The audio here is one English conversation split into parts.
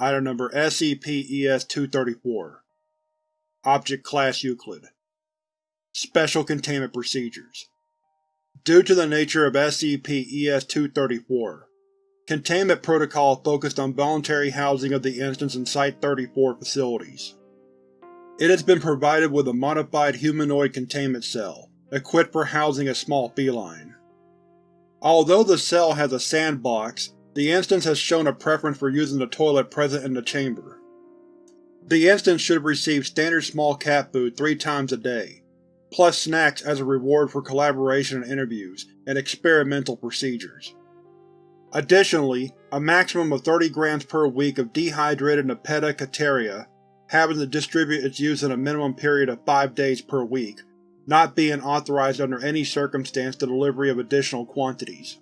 Item Number SCP-ES-234 Object Class Euclid Special Containment Procedures Due to the nature of SCP-ES-234, Containment Protocol focused on voluntary housing of the instance in Site-34 facilities. It has been provided with a modified humanoid containment cell, equipped for housing a small feline. Although the cell has a sandbox, the instance has shown a preference for using the toilet present in the chamber. The instance should receive standard small cat food three times a day, plus snacks as a reward for collaboration in interviews and experimental procedures. Additionally, a maximum of 30 grams per week of dehydrated Nepeta Cataria, having to distribute its use in a minimum period of 5 days per week, not being authorized under any circumstance the delivery of additional quantities.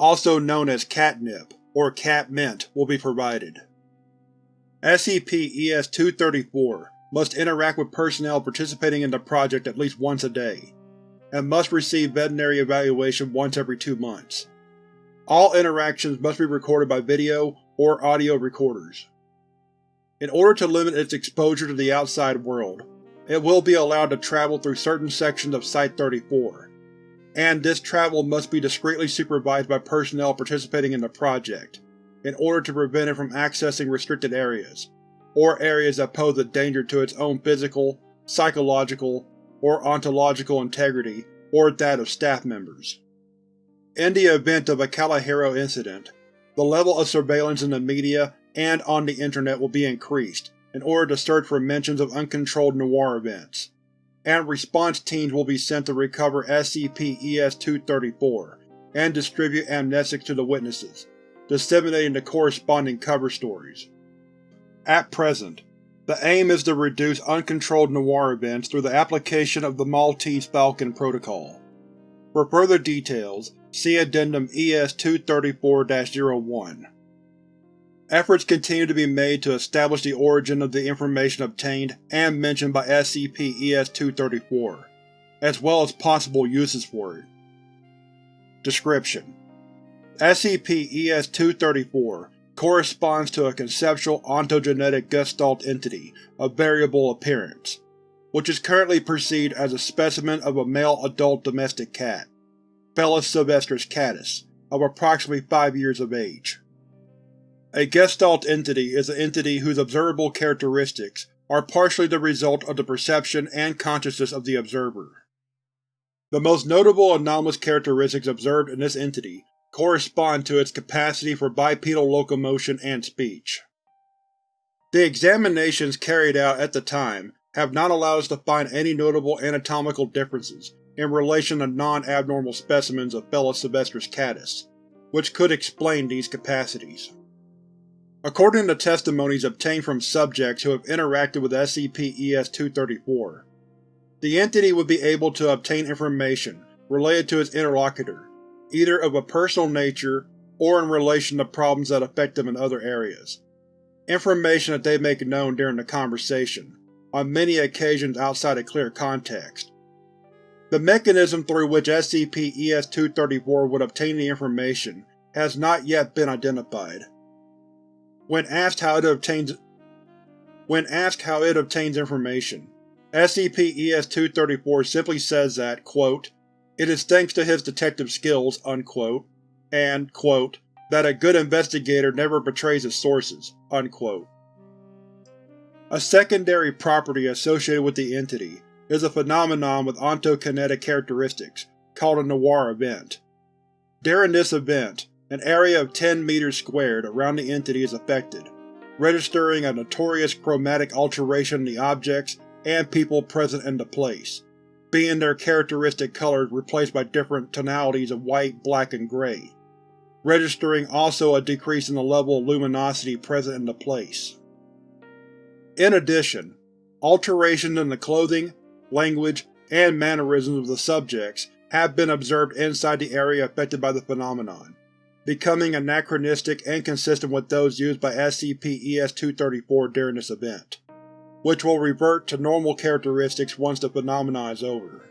Also known as catnip, or cat mint, will be provided. SCP-ES-234 must interact with personnel participating in the project at least once a day, and must receive veterinary evaluation once every two months. All interactions must be recorded by video or audio recorders. In order to limit its exposure to the outside world, it will be allowed to travel through certain sections of Site-34, and this travel must be discreetly supervised by personnel participating in the project, in order to prevent it from accessing restricted areas, or areas that pose a danger to its own physical, psychological, or ontological integrity or that of staff members. In the event of a Kalahero incident, the level of surveillance in the media and on the Internet will be increased, in order to search for mentions of uncontrolled noir events, and response teams will be sent to recover SCP-ES-234 and distribute amnestics to the witnesses, disseminating the corresponding cover stories. At present, the aim is to reduce uncontrolled noir events through the application of the Maltese Falcon Protocol. For further details, see Addendum ES-234-01. Efforts continue to be made to establish the origin of the information obtained and mentioned by SCP-ES-234, as well as possible uses for it. Description: SCP-ES-234 corresponds to a conceptual ontogenetic gestalt entity of variable appearance, which is currently perceived as a specimen of a male adult domestic cat, Felis sylvestris catus, of approximately 5 years of age. A Gestalt entity is an entity whose observable characteristics are partially the result of the perception and consciousness of the observer. The most notable anomalous characteristics observed in this entity correspond to its capacity for bipedal locomotion and speech. The examinations carried out at the time have not allowed us to find any notable anatomical differences in relation to non-abnormal specimens of Felis sylvestris catus, which could explain these capacities. According to testimonies obtained from subjects who have interacted with SCP-ES-234, the entity would be able to obtain information related to its interlocutor, either of a personal nature or in relation to problems that affect them in other areas. Information that they make known during the conversation, on many occasions outside a clear context. The mechanism through which SCP-ES-234 would obtain the information has not yet been identified. When asked how it obtains when asked how it obtains information, SCP-ES-234 simply says that, quote, it is thanks to his detective skills, unquote, and, quote, that a good investigator never betrays his sources, unquote. A secondary property associated with the entity is a phenomenon with ontokinetic characteristics, called a noir event. During this event, an area of 10 meters squared around the entity is affected, registering a notorious chromatic alteration in the objects and people present in the place, being their characteristic colors replaced by different tonalities of white, black, and gray, registering also a decrease in the level of luminosity present in the place. In addition, alterations in the clothing, language, and mannerisms of the subjects have been observed inside the area affected by the phenomenon, becoming anachronistic and consistent with those used by SCP-ES-234 during this event, which will revert to normal characteristics once the phenomenon is over.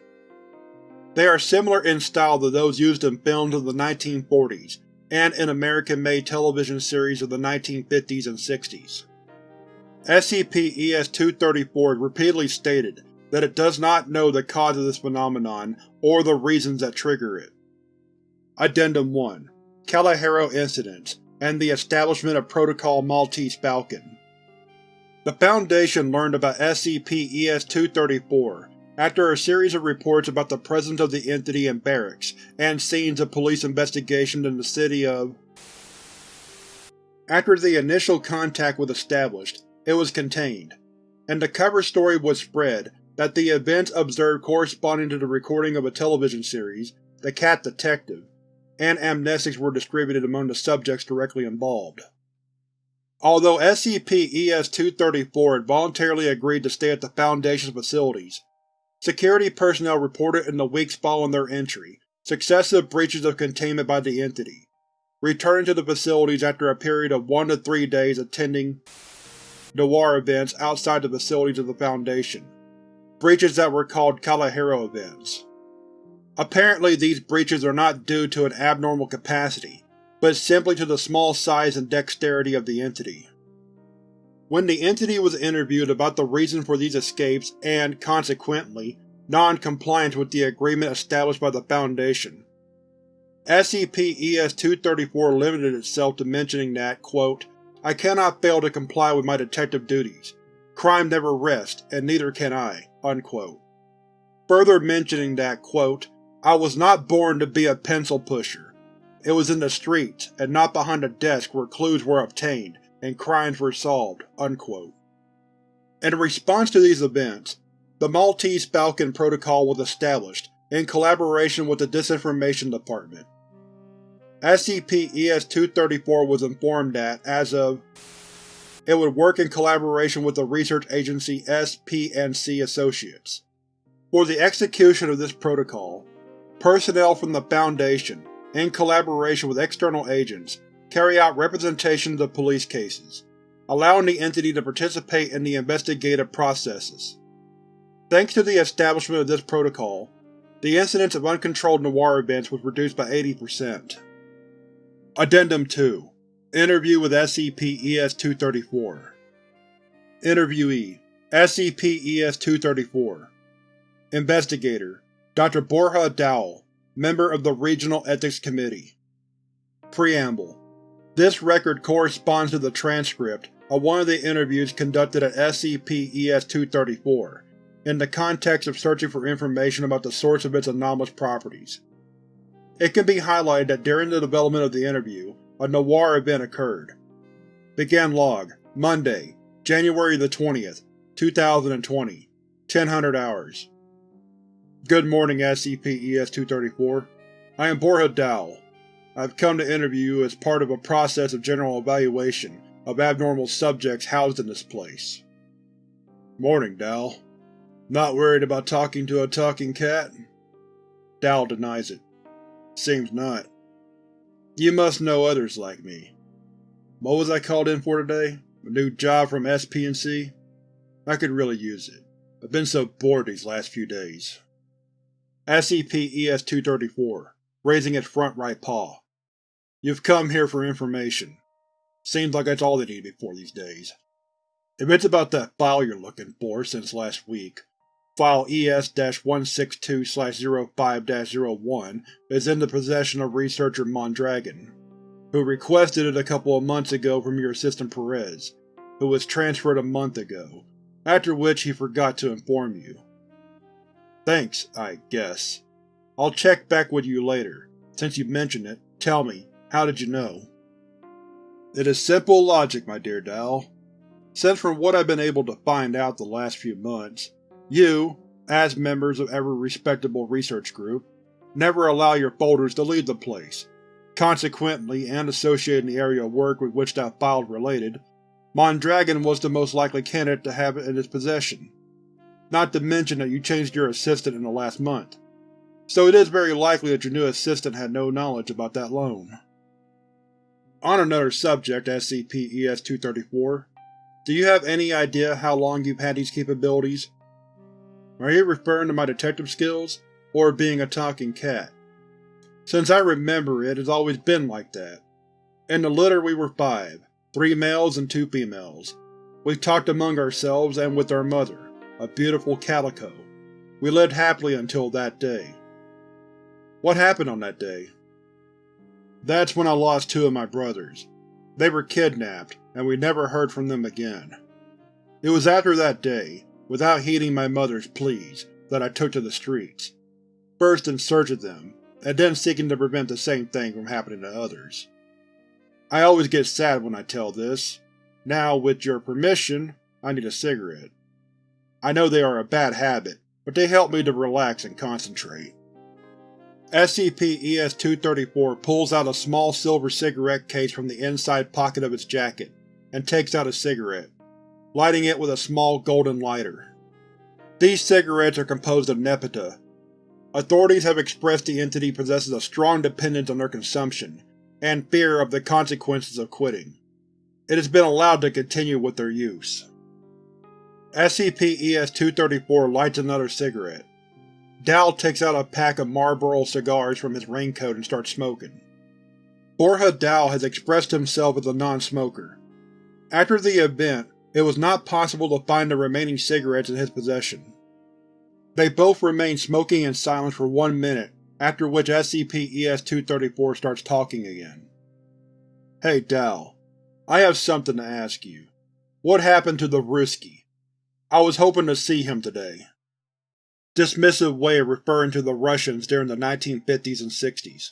They are similar in style to those used in films of the 1940s, and in American-made television series of the 1950s and 60s. SCP-ES-234 repeatedly stated that it does not know the cause of this phenomenon or the reasons that trigger it. Addendum 1 Kalahero Incidents and the establishment of Protocol Maltese Falcon. The Foundation learned about SCP-ES-234 after a series of reports about the presence of the entity in barracks and scenes of police investigations in the city of… After the initial contact was established, it was contained, and the cover story was spread that the events observed corresponding to the recording of a television series, The Cat Detective, and amnestics were distributed among the subjects directly involved. Although SCP-ES-234 had voluntarily agreed to stay at the Foundation's facilities, Security personnel reported in the weeks following their entry successive breaches of containment by the entity, returning to the facilities after a period of one to three days attending Noir events outside the facilities of the Foundation, breaches that were called Kalahero events. Apparently these breaches are not due to an abnormal capacity, but simply to the small size and dexterity of the entity. When the entity was interviewed about the reason for these escapes and, consequently, non-compliance with the agreement established by the Foundation, SCP-ES-234 limited itself to mentioning that, quote, I cannot fail to comply with my detective duties. Crime never rests, and neither can I, unquote. Further mentioning that, quote, I was not born to be a pencil pusher. It was in the streets, and not behind a desk where clues were obtained, and crimes were solved." Unquote. In response to these events, the Maltese Falcon Protocol was established in collaboration with the Disinformation Department. SCP-ES-234 was informed that, as of, it would work in collaboration with the research agency SP&C Associates. For the execution of this protocol, personnel from the Foundation, in collaboration with external agents, carry out representations of police cases, allowing the entity to participate in the investigative processes. Thanks to the establishment of this protocol, the incidence of uncontrolled noir events was reduced by 80%. Addendum 2 Interview with SCP-ES-234 Interviewee. SCP-ES-234 Investigator Dr. Borja Dowell, Member of the Regional Ethics Committee Preamble this record corresponds to the transcript of one of the interviews conducted at SCP-ES-234, in the context of searching for information about the source of its anomalous properties. It can be highlighted that during the development of the interview, a noir event occurred. Begin log, Monday, January the 20th, 2020, 1000 hours. Good morning, SCP-ES-234. I am Borja Dowell. I have come to interview you as part of a process of general evaluation of abnormal subjects housed in this place. Morning, Dal. Not worried about talking to a talking cat? Dal denies it. Seems not. You must know others like me. What was I called in for today? A new job from SP&C? I could really use it. I've been so bored these last few days. SCP-ES-234, raising its front right paw. You've come here for information. Seems like that's all they need before these days. If it's about that file you're looking for since last week, File ES-162-05-01 is in the possession of researcher Mondragon, who requested it a couple of months ago from your assistant Perez, who was transferred a month ago, after which he forgot to inform you. Thanks, I guess. I'll check back with you later. Since you mentioned it, tell me, how did you know? It is simple logic, my dear Dal. Since from what I've been able to find out the last few months, you, as members of every respectable research group, never allow your folders to leave the place. Consequently, and associated in the area of work with which that file is related, Mondragon was the most likely candidate to have it in his possession. Not to mention that you changed your assistant in the last month, so it is very likely that your new assistant had no knowledge about that loan. On another subject, SCP-ES-234, do you have any idea how long you've had these capabilities? Are you referring to my detective skills, or being a talking cat? Since I remember it has always been like that. In the litter we were five, three males and two females. We talked among ourselves and with our mother, a beautiful calico. We lived happily until that day. What happened on that day? That's when I lost two of my brothers. They were kidnapped, and we never heard from them again. It was after that day, without heeding my mother's pleas, that I took to the streets. First in search of them, and then seeking to prevent the same thing from happening to others. I always get sad when I tell this. Now, with your permission, I need a cigarette. I know they are a bad habit, but they help me to relax and concentrate. SCP-ES-234 pulls out a small silver cigarette case from the inside pocket of its jacket, and takes out a cigarette, lighting it with a small golden lighter. These cigarettes are composed of Nepeta, Authorities have expressed the entity possesses a strong dependence on their consumption, and fear of the consequences of quitting. It has been allowed to continue with their use. SCP-ES-234 lights another cigarette. Dal takes out a pack of Marlboro cigars from his raincoat and starts smoking. Borja Dal has expressed himself as a non-smoker. After the event, it was not possible to find the remaining cigarettes in his possession. They both remain smoking in silence for one minute, after which SCP-ES-234 starts talking again. Hey Dal, I have something to ask you. What happened to the Ruski? I was hoping to see him today. Dismissive way of referring to the Russians during the 1950s and 60s.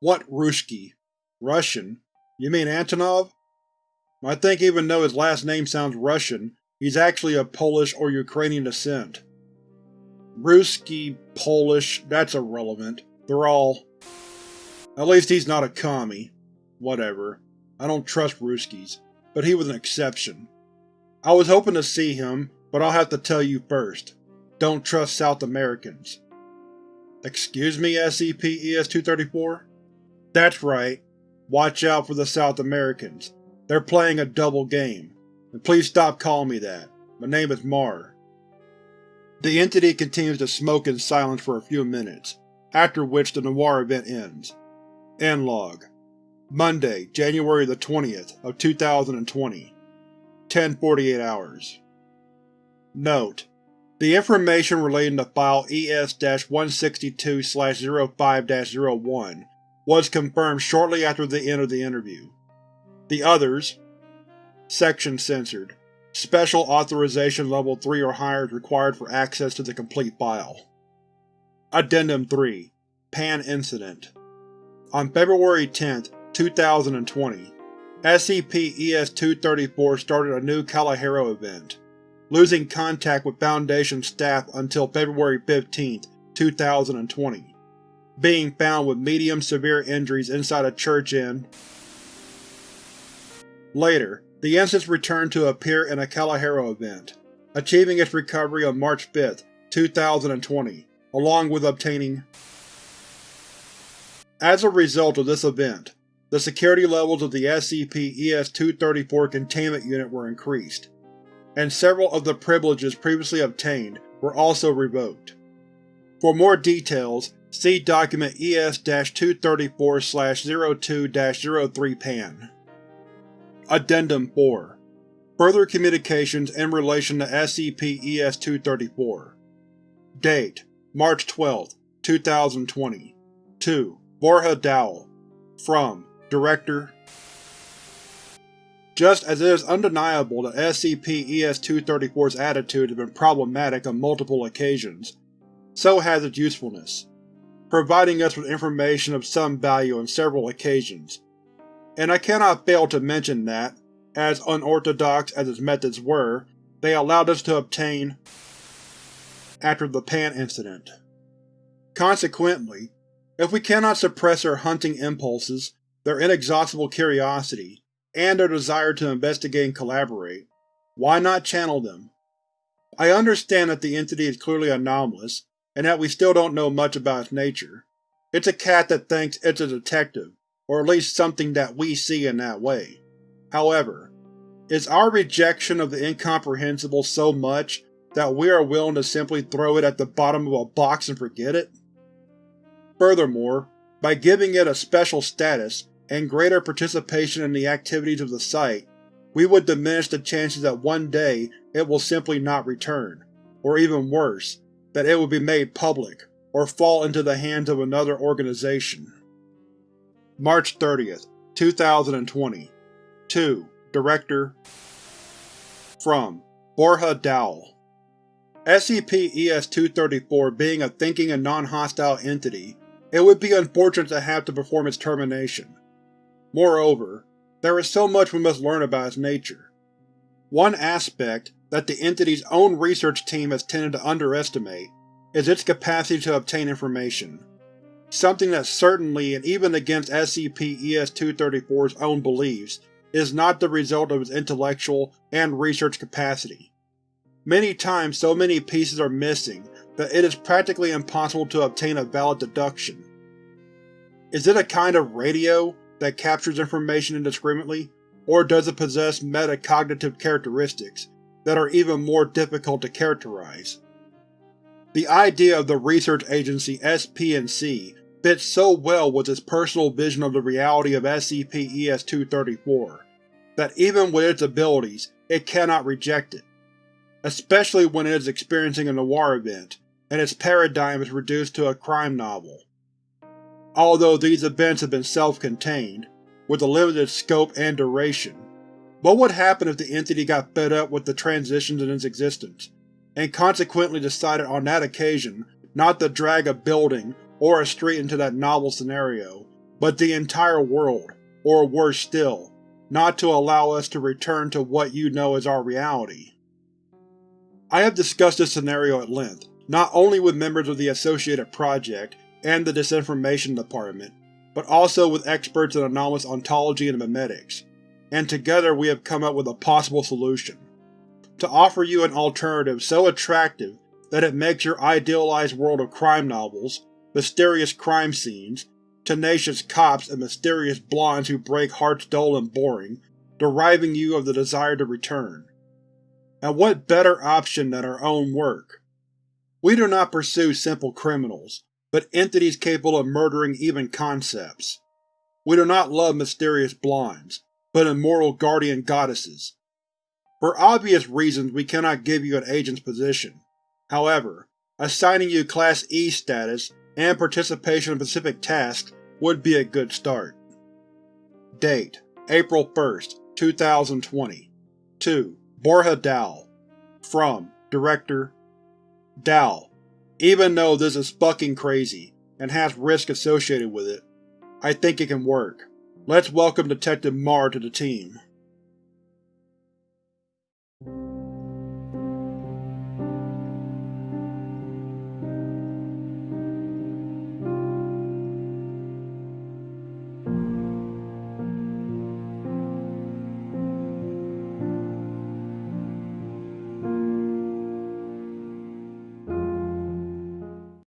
What Ruski? Russian? You mean Antonov? I think even though his last name sounds Russian, he's actually of Polish or Ukrainian descent. Ruski, Polish, that's irrelevant. They're all… At least he's not a commie. Whatever. I don't trust Ruskis, but he was an exception. I was hoping to see him, but I'll have to tell you first. Don't trust South Americans. Excuse me, SCP-ES-234? That's right. Watch out for the South Americans. They're playing a double game. And please stop calling me that. My name is Mar. The entity continues to smoke in silence for a few minutes, after which the Noir event ends. End log. Monday, January the 20th of 2020. 1048 hours. Note: The information relating to File ES-162-05-01 was confirmed shortly after the end of the interview. The others Section censored. Special Authorization Level 3 or higher is required for access to the complete file. Addendum 3 Pan Incident On February 10, 2020, SCP-ES-234 started a new Kalahero event, losing contact with Foundation staff until February 15, 2020, being found with medium-severe injuries inside a church in. Later, the instance returned to appear in a Kalahero event, achieving its recovery on March 5, 2020, along with obtaining. As a result of this event, the security levels of the SCP-ES-234 containment unit were increased, and several of the privileges previously obtained were also revoked. For more details, see Document ES-234-02-03-PAN. Addendum 4 Further communications in relation to SCP-ES-234 Date: March 12, 2020 2. Borja Dowell From Director Just as it is undeniable that SCP-ES-234's attitude has been problematic on multiple occasions, so has its usefulness, providing us with information of some value on several occasions and I cannot fail to mention that, as unorthodox as its methods were, they allowed us to obtain after the Pan incident. Consequently, if we cannot suppress our hunting impulses, their inexhaustible curiosity, and their desire to investigate and collaborate, why not channel them? I understand that the entity is clearly anomalous, and that we still don't know much about its nature. It's a cat that thinks it's a detective, or at least something that we see in that way. However, is our rejection of the incomprehensible so much that we are willing to simply throw it at the bottom of a box and forget it? Furthermore, By giving it a special status and greater participation in the activities of the site, we would diminish the chances that one day it will simply not return, or even worse, that it will be made public, or fall into the hands of another organization. March 30th, 2020 2. Director From Borja Dowell SCP-ES-234 being a thinking and non-hostile entity, it would be unfortunate to have to perform its termination. Moreover, there is so much we must learn about its nature. One aspect that the entity's own research team has tended to underestimate is its capacity to obtain information, something that certainly and even against SCP-ES-234's own beliefs is not the result of its intellectual and research capacity. Many times so many pieces are missing that it is practically impossible to obtain a valid deduction. Is it a kind of radio that captures information indiscriminately, or does it possess metacognitive characteristics that are even more difficult to characterize? The idea of the research agency SP&C fits so well with its personal vision of the reality of SCP-ES-234 that even with its abilities, it cannot reject it. Especially when it is experiencing a noir event, and its paradigm is reduced to a crime novel. Although these events have been self-contained, with a limited scope and duration, what would happen if the entity got fed up with the transitions in its existence, and consequently decided on that occasion not to drag a building or a street into that novel scenario, but the entire world, or worse still, not to allow us to return to what you know as our reality. I have discussed this scenario at length, not only with members of the Associated Project and the Disinformation Department, but also with experts in anomalous ontology and memetics, and together we have come up with a possible solution. To offer you an alternative so attractive that it makes your idealized world of crime novels mysterious crime scenes, tenacious cops and mysterious blondes who break hearts dull and boring, deriving you of the desire to return. And what better option than our own work? We do not pursue simple criminals, but entities capable of murdering even concepts. We do not love mysterious blondes, but immortal guardian goddesses. For obvious reasons we cannot give you an agent's position. However, assigning you Class E status and participation in specific tasks would be a good start. Date: April 1st, 2020 2. Borja Dowell From Director Dowell, even though this is fucking crazy, and has risk associated with it, I think it can work. Let's welcome Detective Marr to the team.